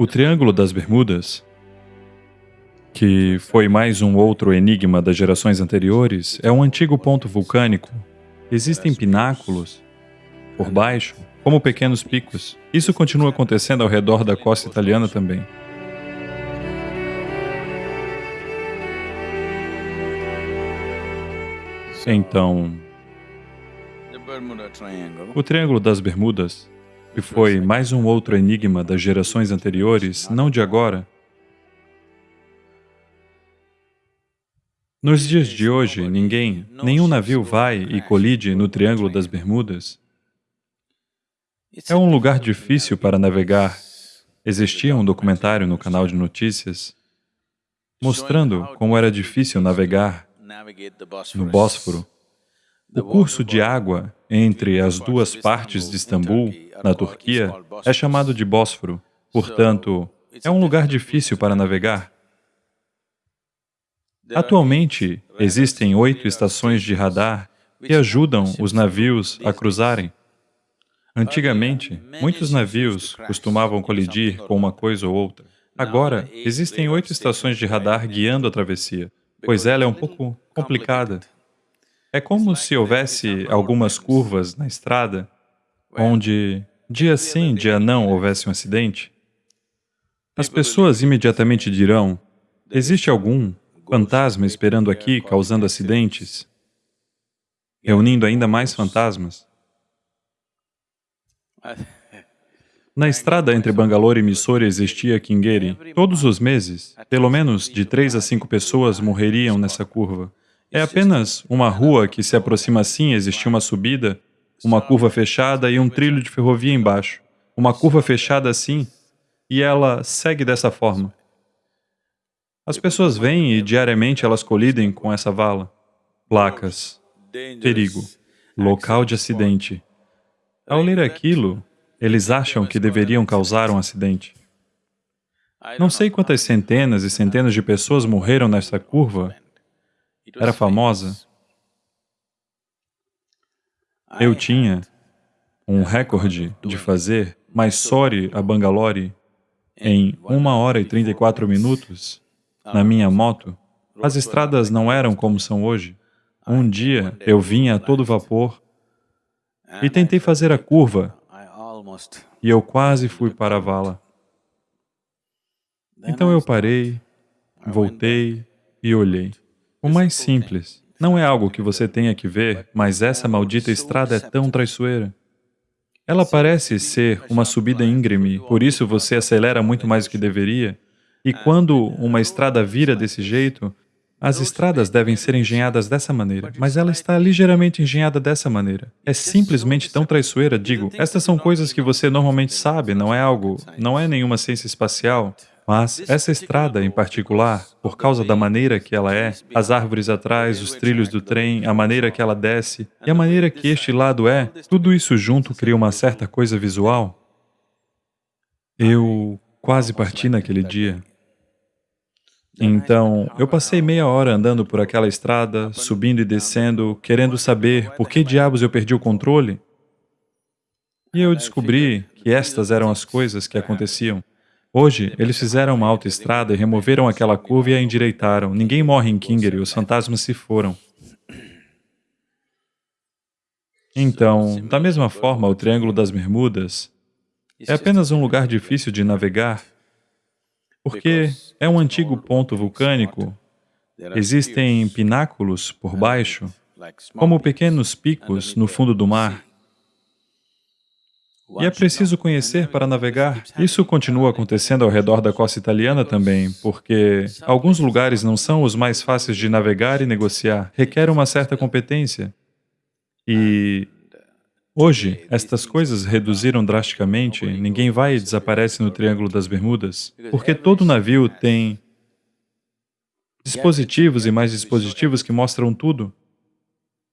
O Triângulo das Bermudas, que foi mais um outro enigma das gerações anteriores, é um antigo ponto vulcânico. Existem pináculos por baixo, como pequenos picos. Isso continua acontecendo ao redor da costa italiana também. Então, o Triângulo das Bermudas, que foi mais um outro enigma das gerações anteriores, não de agora, Nos dias de hoje, ninguém, nenhum navio vai e colide no Triângulo das Bermudas. É um lugar difícil para navegar. Existia um documentário no canal de notícias mostrando como era difícil navegar no Bósforo. O curso de água entre as duas partes de Istambul, na Turquia, é chamado de Bósforo. Portanto, é um lugar difícil para navegar. Atualmente, existem oito estações de radar que ajudam os navios a cruzarem. Antigamente, muitos navios costumavam colidir com uma coisa ou outra. Agora, existem oito estações de radar guiando a travessia, pois ela é um pouco complicada. É como se houvesse algumas curvas na estrada, onde dia sim, dia não houvesse um acidente. As pessoas imediatamente dirão, existe algum fantasma esperando aqui, causando acidentes, reunindo ainda mais fantasmas. Na estrada entre Bangalore e Mysore existia Kingeri. Todos os meses, pelo menos de três a cinco pessoas morreriam nessa curva. É apenas uma rua que se aproxima assim, existia uma subida, uma curva fechada e um trilho de ferrovia embaixo. Uma curva fechada assim, e ela segue dessa forma. As pessoas vêm e diariamente elas colidem com essa vala. Placas, perigo, local de acidente. Ao ler aquilo, eles acham que deveriam causar um acidente. Não sei quantas centenas e centenas de pessoas morreram nessa curva. Era famosa. Eu tinha um recorde de fazer Mysore a Bangalore em 1 hora e 34 minutos na minha moto, as estradas não eram como são hoje. Um dia eu vinha a todo vapor e tentei fazer a curva. E eu quase fui para a vala. Então eu parei, voltei e olhei. O mais simples, não é algo que você tenha que ver, mas essa maldita estrada é tão traiçoeira. Ela parece ser uma subida íngreme, por isso você acelera muito mais do que deveria, e quando uma estrada vira desse jeito, as estradas devem ser engenhadas dessa maneira, mas ela está ligeiramente engenhada dessa maneira. É simplesmente tão traiçoeira, digo, estas são coisas que você normalmente sabe, não é algo, não é nenhuma ciência espacial, mas essa estrada em particular, por causa da maneira que ela é, as árvores atrás, os trilhos do trem, a maneira que ela desce e a maneira que este lado é, tudo isso junto cria uma certa coisa visual. Eu quase parti naquele dia. Então, eu passei meia hora andando por aquela estrada, subindo e descendo, querendo saber por que diabos eu perdi o controle. E eu descobri que estas eram as coisas que aconteciam. Hoje, eles fizeram uma autoestrada e removeram aquela curva e a endireitaram. Ninguém morre em Kinger e os fantasmas se foram. Então, da mesma forma, o Triângulo das Bermudas é apenas um lugar difícil de navegar porque é um antigo ponto vulcânico, existem pináculos por baixo, como pequenos picos no fundo do mar. E é preciso conhecer para navegar. Isso continua acontecendo ao redor da costa italiana também, porque alguns lugares não são os mais fáceis de navegar e negociar, requer uma certa competência. E Hoje, estas coisas reduziram drasticamente, ninguém vai e desaparece no Triângulo das Bermudas, porque todo navio tem dispositivos e mais dispositivos que mostram tudo.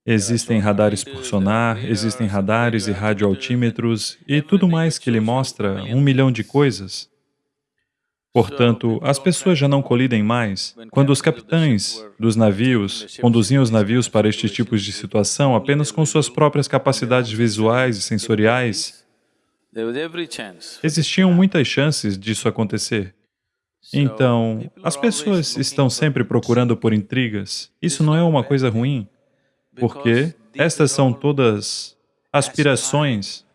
Existem radares por sonar, existem radares e radioaltímetros e tudo mais que lhe mostra um milhão de coisas. Portanto, as pessoas já não colidem mais. Quando os capitães dos navios conduziam os navios para estes tipos de situação apenas com suas próprias capacidades visuais e sensoriais, Existiam muitas chances disso acontecer. Então, as pessoas estão sempre procurando por intrigas. Isso não é uma coisa ruim, porque estas são todas aspirações,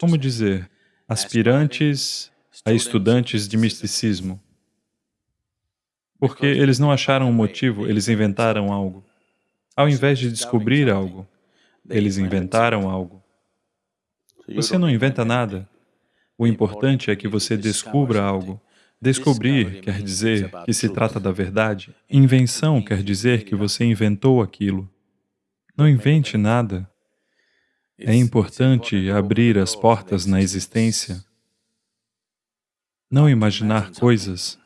como dizer, aspirantes a estudantes de misticismo. Porque eles não acharam um motivo, eles inventaram algo. Ao invés de descobrir algo, eles inventaram algo. Você não inventa nada. O importante é que você descubra algo. Descobrir quer dizer que se trata da verdade. Invenção quer dizer que você inventou aquilo. Não invente nada. É importante abrir as portas na existência. Não imaginar coisas